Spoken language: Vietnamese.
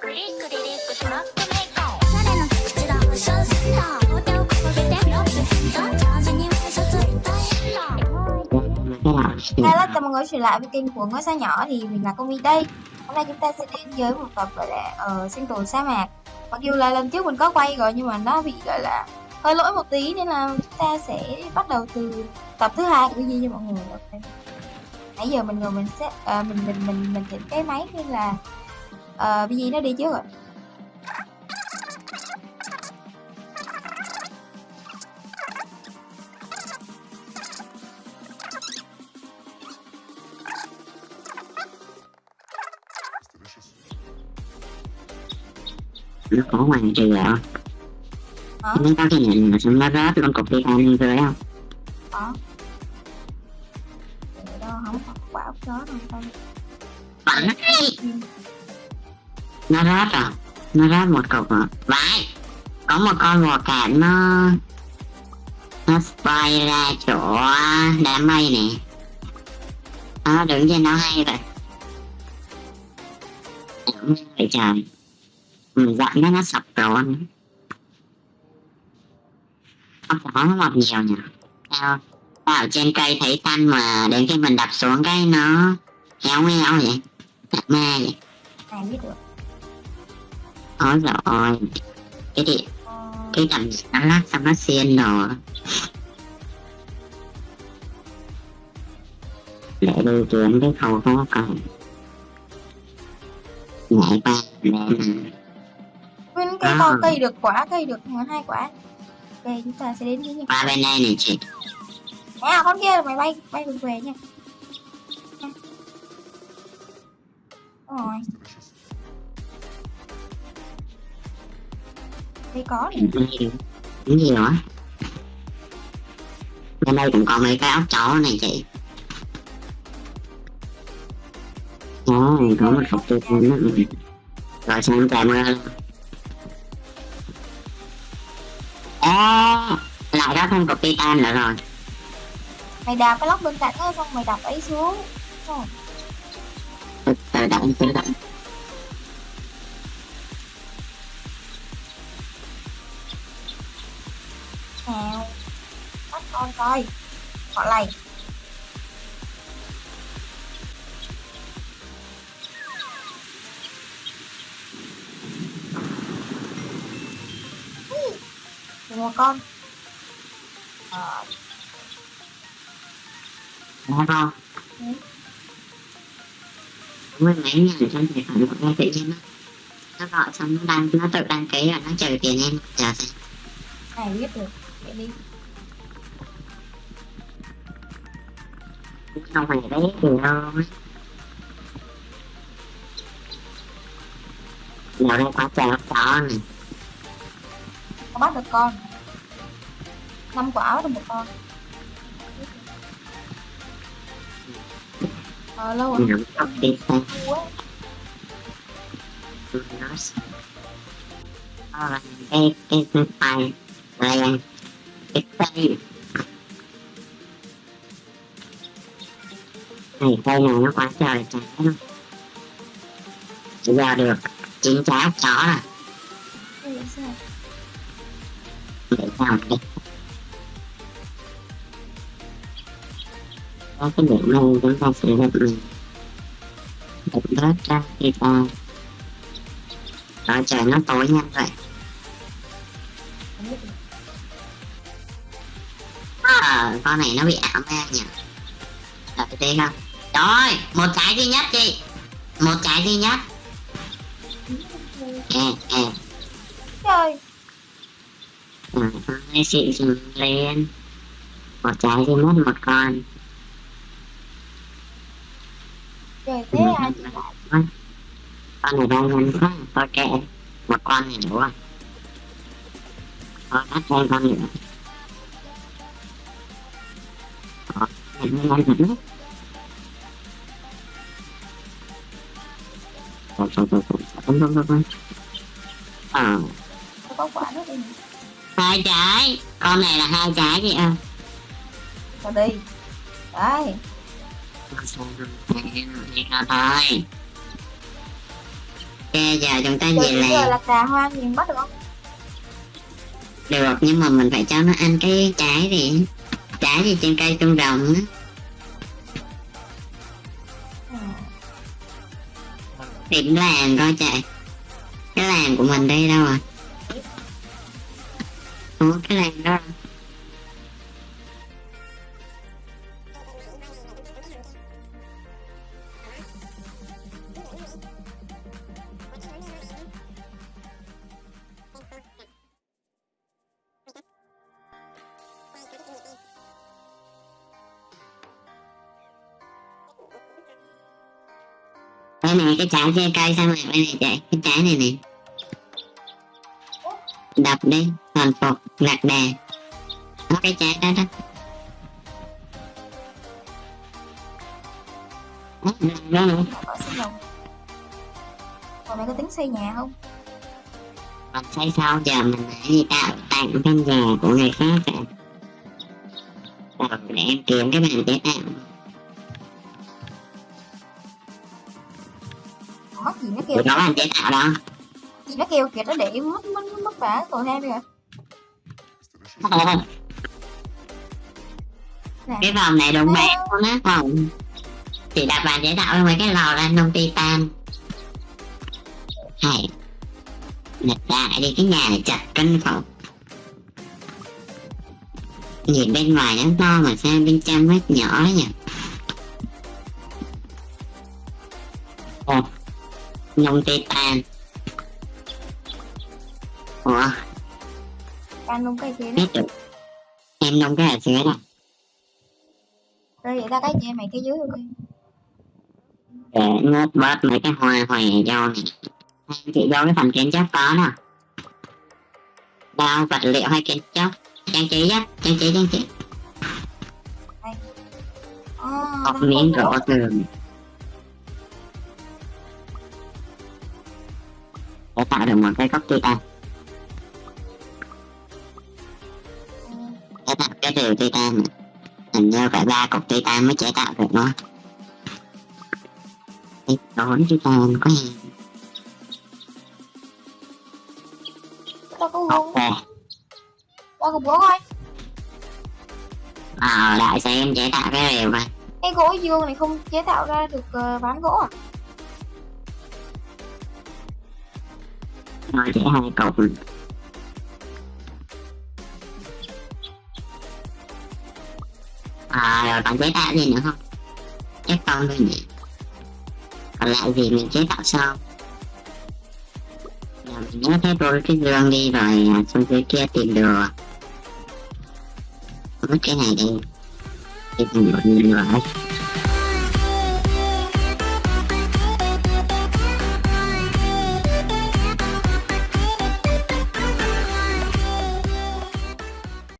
クリックリリックスロットメイコン誰の口だ保証すんだ両手を掲げてロックドンチャージにワイシャツ Hello, chào mọi người trở lại với kênh của ngôi sao nhỏ. Thì mình là Công đây. Hôm nay chúng ta sẽ đến với một tập gọi là ở sinh tồn sa mạc. Mặc dù là lần trước mình có quay rồi nhưng mà nó bị gọi là hơi lỗi một tí nên là chúng ta sẽ bắt đầu từ tập thứ hai của gì cho mọi người. Okay. Nãy giờ mình ngồi mình sẽ uh, mình mình mình mình chỉnh cái máy nên là uh, BG nó đi trước rồi. Nó có ngoài trừ ạ Hả? nó có cái nhìn mà nó rớt con cục đi ăn rồi không? Để đâu không có quả chó đâu thôi Phải nó rớt rồi nó rớt một cục à? rồi vãi có một con vò cạn nó nó spy ra chỗ đám mây nè. Nó đứng trên nó hay vậy. Đúng vậy trời, mình dặn nó nó sập rồi không có nó mọc nhiều nhỉ? Tao tao ở trên cây thấy tan mà đến khi mình đập xuống cái nó héo héo vậy? Đập ma vậy? Này biết được ôi rồi cái điện Ờ, cái đầm nó lát xong nó xiên rồi để đi kiếm cái khẩu khó còn nhảy qua lên Nguyên cây to cây được quả cây được hai quả ok chúng ta sẽ đến với nhau qua bên đây này chị. À con kia mày bay bay về nha. Rồi đây có này gì đó bên đây cũng có mấy cái ốc chó này chị. Ôi, có một cục tiêu nữa. Rồi xong trời mưa luôn Ê, lại có thêm cục titan nữa rồi. Mày đạp cái lóc bên cạnh đó xong mày đập ấy xuống. Đúng rồi. tự tự động bắt con coi. Họ lầy. Được một con. Ờ, Đúng không? Ừ. Mới mấy ngàn trong tài khoản của tự nhiên nó nó gọi xong nó đăng nó tự đăng ký rồi nó trừ tiền em. Chờ xem. Này biết được. Vậy đi không phải đấy từ đâu á Giờ đây quá trời này có bắt được con. Năm quả được một con. Ờ lâu rồi. Nắm ốc đi quá nó là cái cái này cây này nó quá trời trái luôn bây giờ được chín trái ốc chó rồi để sao đi. Có cái điểm này chúng ta sẽ được được bớt ra khi ta rồi trời nó tối nhanh vậy à, con này nó bị ảo ma nhỉ? Đợi tí không rồi một trái duy nhất chị. Một trái duy nhất. Ê ê trời. Hai xịn dừng lên. Một trái duy nhất một con. Trời thế lại con này đang nhanh quá. Thôi kệ một con này đủ rồi. Thôi bắt thêm con nữa. Đó, nhanh nhanh nhanh Thôi, thôi, thôi, thôi, thôi, thôi, thôi, thôi. Đi hai trái. Con này là hai trái chị ơi cho đi. Đấy thôi. Giờ chúng ta về bây giờ làm là cà hoa mình bắt được không? được nhưng mà mình phải cho nó ăn cái trái gì? Trái gì trên cây tương đồng á tìm làng coi chạy cái làng của mình đây đâu à? Ủa, cái làng đó. Đây này cái trái trên cây sao mà đây này chạy cái trái này này đập đi hoàn phục lạc đà đó cái trái đó đó. Có. Còn mày có tính xây nhà không? Mình xây sau giờ mình lại đi tạo tặng căn nhà của người khác à. Rồi để em kiếm cái bàn chế tạo Kêu có bàn chế tạo đó. Gì nó kêu kìa nó để mất mất mất vả tội thêm kìa nè cái vòng này đúng bé luôn á vòng chỉ đặt bàn chế tạo mấy cái lò ra nông titan hay đặt lại đi cái nhà này chặt cân khẩu nhìn bên ngoài nó to mà sao bên trong nó nhỏ nhỉ nông titan ủa? Luôn kia đó? Biết được em nông cái ở dưới này rồi vậy ta cái kia mày cái dưới rồi kia để ngớt bớt mấy cái hoa hòe do này. Chị do cái phần kiến trúc có nè. Đao vật liệu hay kiến trúc? Trang trí á trang trí trang trí. À, một miếng gỗ tường để tạo được một cái cốc titan để tạo cái rìu titan này hình như phải ba cục titan mới chế tạo được nó. Cái đốn titan có gì? Tao có búa thôi. Ờ đại sẽ em chế tạo cái rìu coi cái gỗ dương này không chế tạo ra được uh, ván gỗ à Rồi chỉ hai cục À rồi còn chế tạo gì nữa không? Chắc con thôi nhỉ Còn lại gì mình chế tạo sau Giờ mình nhớ thế tôi cái gương đi rồi à, xuống dưới kia tìm đồ Mất cái này đi. Tìm đồ đi rồi